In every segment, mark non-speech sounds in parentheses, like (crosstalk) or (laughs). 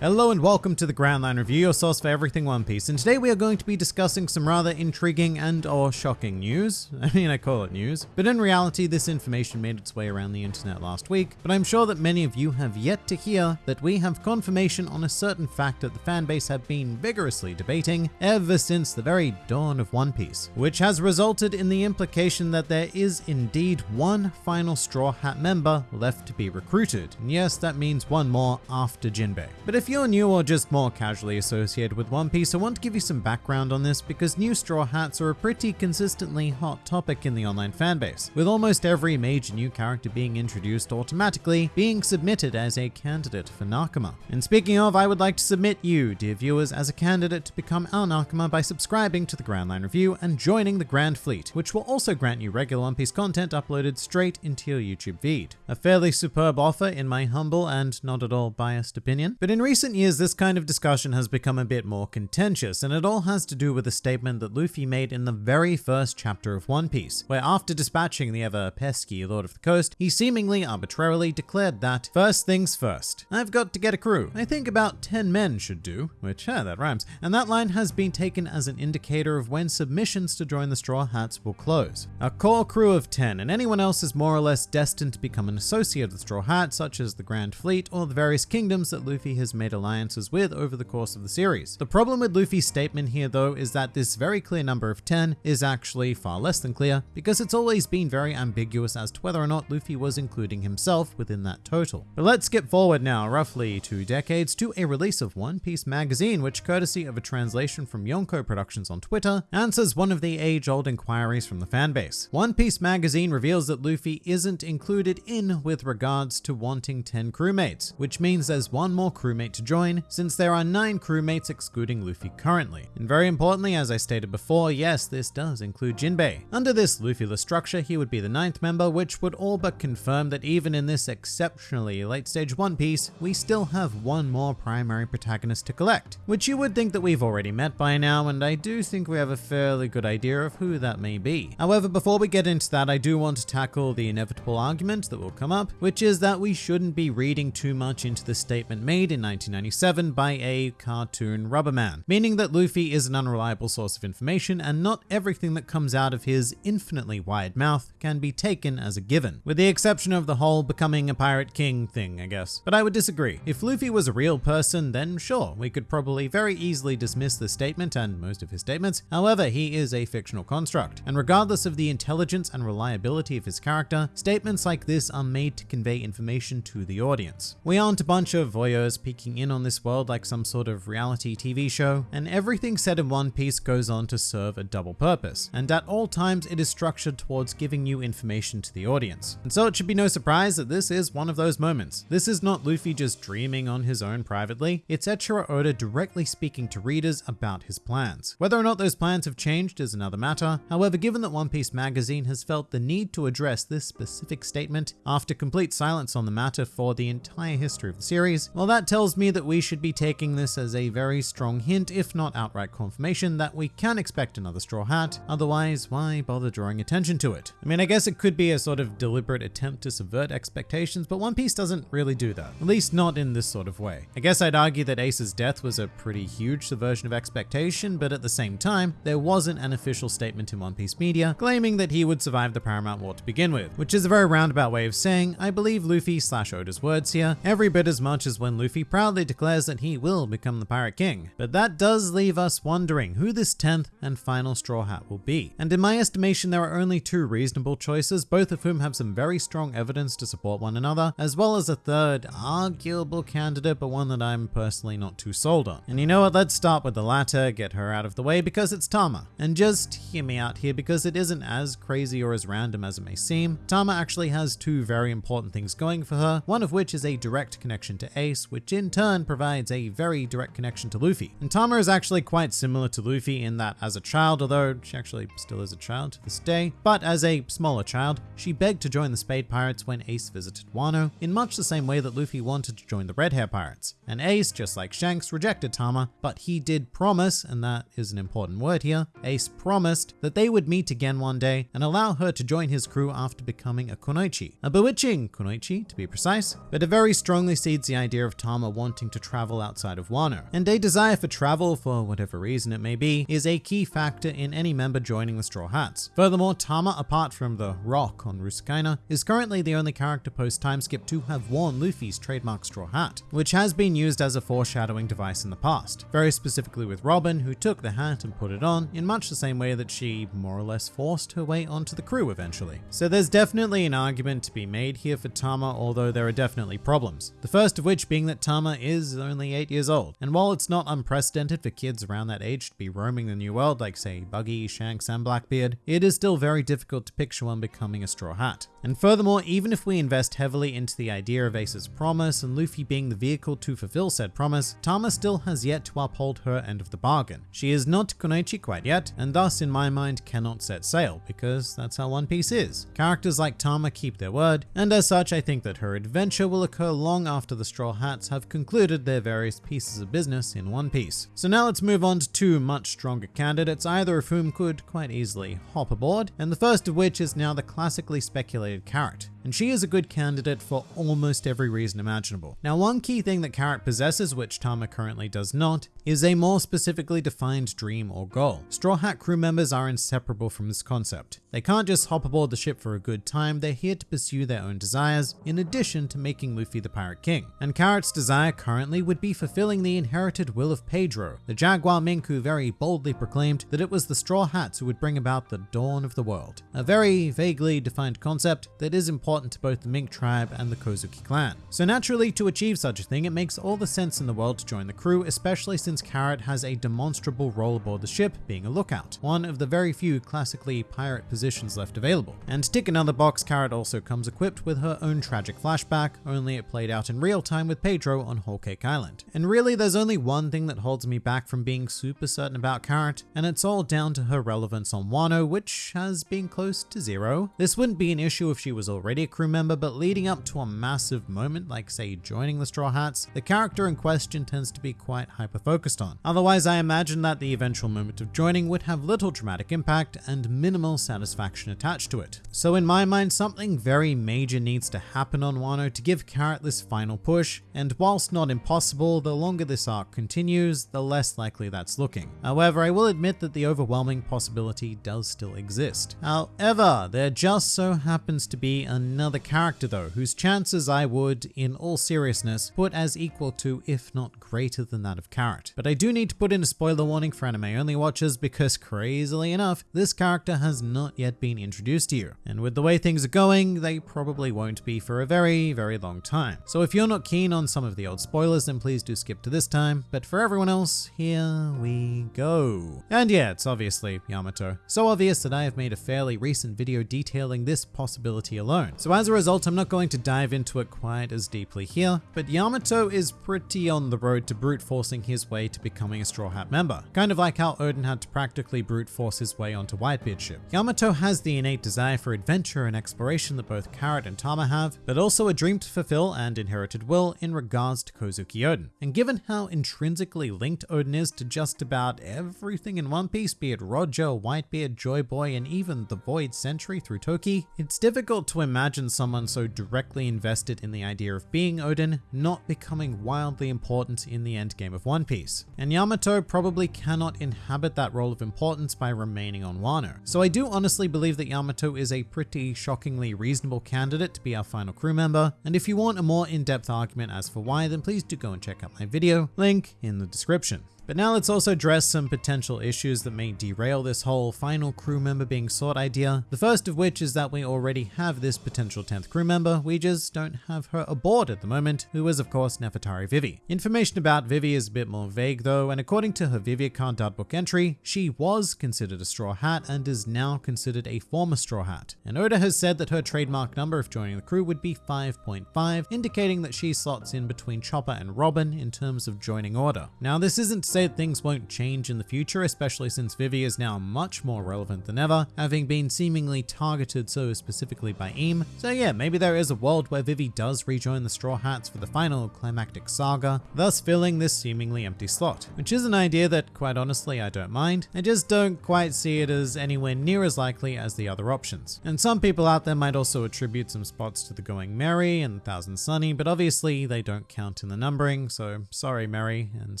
Hello and welcome to the Grand Line Review, your source for everything One Piece. And today we are going to be discussing some rather intriguing and or shocking news. (laughs) I mean, I call it news. But in reality, this information made its way around the internet last week. But I'm sure that many of you have yet to hear that we have confirmation on a certain fact that the fanbase have been vigorously debating ever since the very dawn of One Piece. Which has resulted in the implication that there is indeed one final Straw Hat member left to be recruited. And yes, that means one more after Jinbei. But if if you're new or just more casually associated with One Piece, I want to give you some background on this because new Straw Hats are a pretty consistently hot topic in the online fanbase, with almost every major new character being introduced automatically being submitted as a candidate for Nakama. And speaking of, I would like to submit you, dear viewers, as a candidate to become our Nakama by subscribing to the Grand Line Review and joining the Grand Fleet, which will also grant you regular One Piece content uploaded straight into your YouTube feed. A fairly superb offer in my humble and not at all biased opinion, but in recent recent years, this kind of discussion has become a bit more contentious, and it all has to do with a statement that Luffy made in the very first chapter of One Piece, where after dispatching the ever pesky Lord of the Coast, he seemingly arbitrarily declared that, first things first, I've got to get a crew. I think about 10 men should do, which, yeah, that rhymes. And that line has been taken as an indicator of when submissions to join the Straw Hats will close. A core crew of 10, and anyone else is more or less destined to become an associate of the Straw Hat, such as the Grand Fleet or the various kingdoms that Luffy has made made alliances with over the course of the series. The problem with Luffy's statement here though is that this very clear number of 10 is actually far less than clear because it's always been very ambiguous as to whether or not Luffy was including himself within that total. But let's skip forward now roughly two decades to a release of One Piece magazine which courtesy of a translation from Yonko Productions on Twitter answers one of the age-old inquiries from the fanbase. One Piece magazine reveals that Luffy isn't included in with regards to wanting 10 crewmates, which means there's one more crewmate to join, since there are 9 crewmates excluding Luffy currently. And very importantly, as I stated before, yes, this does include Jinbei. Under this Luffy-less structure, he would be the ninth member, which would all but confirm that even in this exceptionally late stage One Piece, we still have one more primary protagonist to collect, which you would think that we've already met by now, and I do think we have a fairly good idea of who that may be. However, before we get into that, I do want to tackle the inevitable argument that will come up, which is that we shouldn't be reading too much into the statement made in 19 1997 by a cartoon Rubberman, meaning that Luffy is an unreliable source of information and not everything that comes out of his infinitely wide mouth can be taken as a given, with the exception of the whole becoming a pirate king thing, I guess. But I would disagree. If Luffy was a real person, then sure, we could probably very easily dismiss the statement and most of his statements. However, he is a fictional construct, and regardless of the intelligence and reliability of his character, statements like this are made to convey information to the audience. We aren't a bunch of voyeurs peeking in on this world like some sort of reality TV show, and everything said in One Piece goes on to serve a double purpose, and at all times it is structured towards giving you information to the audience. And so it should be no surprise that this is one of those moments. This is not Luffy just dreaming on his own privately, it's Eiichiro Oda directly speaking to readers about his plans. Whether or not those plans have changed is another matter, however given that One Piece magazine has felt the need to address this specific statement after complete silence on the matter for the entire history of the series, well that tells me that we should be taking this as a very strong hint, if not outright confirmation, that we can expect another Straw Hat, otherwise why bother drawing attention to it? I mean, I guess it could be a sort of deliberate attempt to subvert expectations, but One Piece doesn't really do that, at least not in this sort of way. I guess I'd argue that Ace's death was a pretty huge subversion of expectation, but at the same time, there wasn't an official statement in One Piece media claiming that he would survive the Paramount War to begin with, which is a very roundabout way of saying, I believe Luffy slash Oda's words here, every bit as much as when Luffy proudly declares that he will become the Pirate King. But that does leave us wondering who this 10th and final Straw Hat will be. And in my estimation, there are only two reasonable choices, both of whom have some very strong evidence to support one another, as well as a third arguable candidate, but one that I'm personally not too sold on. And you know what, let's start with the latter, get her out of the way, because it's Tama. And just hear me out here, because it isn't as crazy or as random as it may seem. Tama actually has two very important things going for her, one of which is a direct connection to Ace, which in turn provides a very direct connection to Luffy. And Tama is actually quite similar to Luffy in that as a child, although she actually still is a child to this day, but as a smaller child, she begged to join the Spade Pirates when Ace visited Wano, in much the same way that Luffy wanted to join the Red Hair Pirates. And Ace, just like Shanks, rejected Tama, but he did promise, and that is an important word here, Ace promised that they would meet again one day and allow her to join his crew after becoming a Kunoichi. A bewitching Kunoichi, to be precise, but it very strongly seeds the idea of Tama wanting wanting to travel outside of Wano. And a desire for travel, for whatever reason it may be, is a key factor in any member joining the Straw Hats. Furthermore, Tama, apart from the Rock on Rusukaina, is currently the only character post timeskip to have worn Luffy's trademark straw hat, which has been used as a foreshadowing device in the past, very specifically with Robin, who took the hat and put it on in much the same way that she more or less forced her way onto the crew eventually. So there's definitely an argument to be made here for Tama, although there are definitely problems. The first of which being that Tama is only 8 years old, and while it's not unprecedented for kids around that age to be roaming the new world like say Buggy, Shanks and Blackbeard, it is still very difficult to picture one becoming a straw hat. And furthermore, even if we invest heavily into the idea of Ace's promise and Luffy being the vehicle to fulfill said promise, Tama still has yet to uphold her end of the bargain. She is not Kunoichi quite yet, and thus in my mind cannot set sail, because that's how One Piece is. Characters like Tama keep their word, and as such I think that her adventure will occur long after the Straw Hats have concluded their various pieces of business in One Piece. So now let's move on to two much stronger candidates, either of whom could quite easily hop aboard, and the first of which is now the classically speculated Carrot and she is a good candidate for almost every reason imaginable. Now, one key thing that Carrot possesses, which Tama currently does not, is a more specifically defined dream or goal. Straw Hat crew members are inseparable from this concept. They can't just hop aboard the ship for a good time, they're here to pursue their own desires, in addition to making Luffy the Pirate King. And Carrot's desire currently would be fulfilling the inherited will of Pedro, the Jaguar Mink who very boldly proclaimed that it was the Straw Hats who would bring about the dawn of the world. A very vaguely defined concept that is important important to both the Mink tribe and the Kozuki clan. So naturally, to achieve such a thing, it makes all the sense in the world to join the crew, especially since Carrot has a demonstrable role aboard the ship, being a lookout, one of the very few classically pirate positions left available. And tick another box, Carrot also comes equipped with her own tragic flashback, only it played out in real time with Pedro on Whole Cake Island. And really, there's only one thing that holds me back from being super certain about Carrot, and it's all down to her relevance on Wano, which has been close to zero. This wouldn't be an issue if she was already crew member, but leading up to a massive moment like say joining the Straw Hats, the character in question tends to be quite hyper focused on. Otherwise, I imagine that the eventual moment of joining would have little dramatic impact and minimal satisfaction attached to it. So in my mind, something very major needs to happen on Wano to give Carrot this final push, and whilst not impossible, the longer this arc continues, the less likely that's looking. However, I will admit that the overwhelming possibility does still exist. However, there just so happens to be another another character though, whose chances I would, in all seriousness, put as equal to, if not greater than that of Carrot. But I do need to put in a spoiler warning for anime only watchers because crazily enough, this character has not yet been introduced to you. And with the way things are going, they probably won't be for a very, very long time. So if you're not keen on some of the old spoilers, then please do skip to this time. But for everyone else, here we go. And yeah, it's obviously Yamato. So obvious that I have made a fairly recent video detailing this possibility alone. So as a result, I'm not going to dive into it quite as deeply here, but Yamato is pretty on the road to brute forcing his way to becoming a Straw Hat member. Kind of like how Oden had to practically brute force his way onto Whitebeard's ship. Yamato has the innate desire for adventure and exploration that both Carrot and Tama have, but also a dream to fulfill and inherited will in regards to Kozuki Oden. And given how intrinsically linked Oden is to just about everything in One Piece, be it Roger, Whitebeard, Joy Boy, and even the Void Century through Toki, it's difficult to imagine imagine someone so directly invested in the idea of being Oden not becoming wildly important in the endgame of One Piece. And Yamato probably cannot inhabit that role of importance by remaining on Wano. So I do honestly believe that Yamato is a pretty shockingly reasonable candidate to be our final crew member. And if you want a more in-depth argument as for why, then please do go and check out my video, link in the description. But now let's also address some potential issues that may derail this whole final crew member being sought idea. The first of which is that we already have this potential 10th crew member, we just don't have her aboard at the moment, who is of course Nefertari Vivi. Information about Vivi is a bit more vague though, and according to her Vivre Card book entry, she was considered a Straw Hat and is now considered a former Straw Hat. And Oda has said that her trademark number of joining the crew would be 5.5, indicating that she slots in between Chopper and Robin in terms of joining order. Now this isn't things won't change in the future, especially since Vivi is now much more relevant than ever, having been seemingly targeted so specifically by Im. So yeah, maybe there is a world where Vivi does rejoin the Straw Hats for the final climactic saga, thus filling this seemingly empty slot, which is an idea that quite honestly I don't mind. I just don't quite see it as anywhere near as likely as the other options. And some people out there might also attribute some spots to the Going Merry and Thousand Sunny, but obviously they don't count in the numbering, so sorry Merry and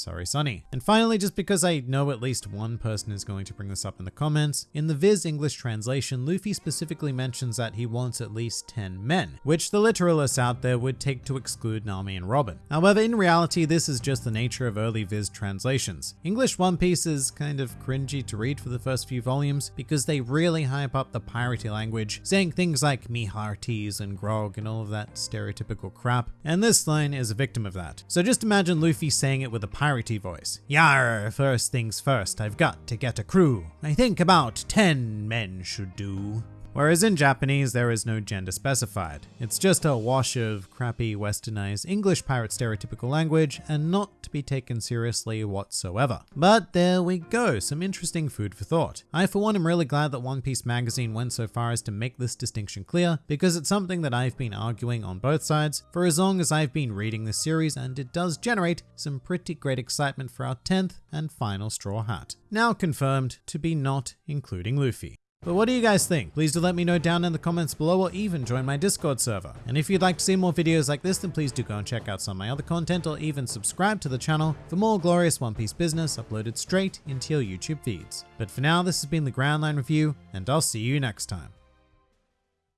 sorry Sunny. And finally, just because I know at least one person is going to bring this up in the comments, in the Viz English translation, Luffy specifically mentions that he wants at least 10 men, which the literalists out there would take to exclude Nami and Robin. However, in reality, this is just the nature of early Viz translations. English One Piece is kind of cringy to read for the first few volumes because they really hype up the piratey language, saying things like me hearties and grog and all of that stereotypical crap, and this line is a victim of that. So just imagine Luffy saying it with a piratey voice. Yar, first things first, I've got to get a crew. I think about 10 men should do. Whereas in Japanese, there is no gender specified. It's just a wash of crappy westernized English pirate stereotypical language and not to be taken seriously whatsoever. But there we go, some interesting food for thought. I for one am really glad that One Piece magazine went so far as to make this distinction clear because it's something that I've been arguing on both sides for as long as I've been reading this series and it does generate some pretty great excitement for our 10th and final Straw Hat. Now confirmed to be not including Luffy. But what do you guys think? Please do let me know down in the comments below or even join my Discord server. And if you'd like to see more videos like this, then please do go and check out some of my other content or even subscribe to the channel for more glorious One Piece business uploaded straight into your YouTube feeds. But for now, this has been the Grand Line Review, and I'll see you next time.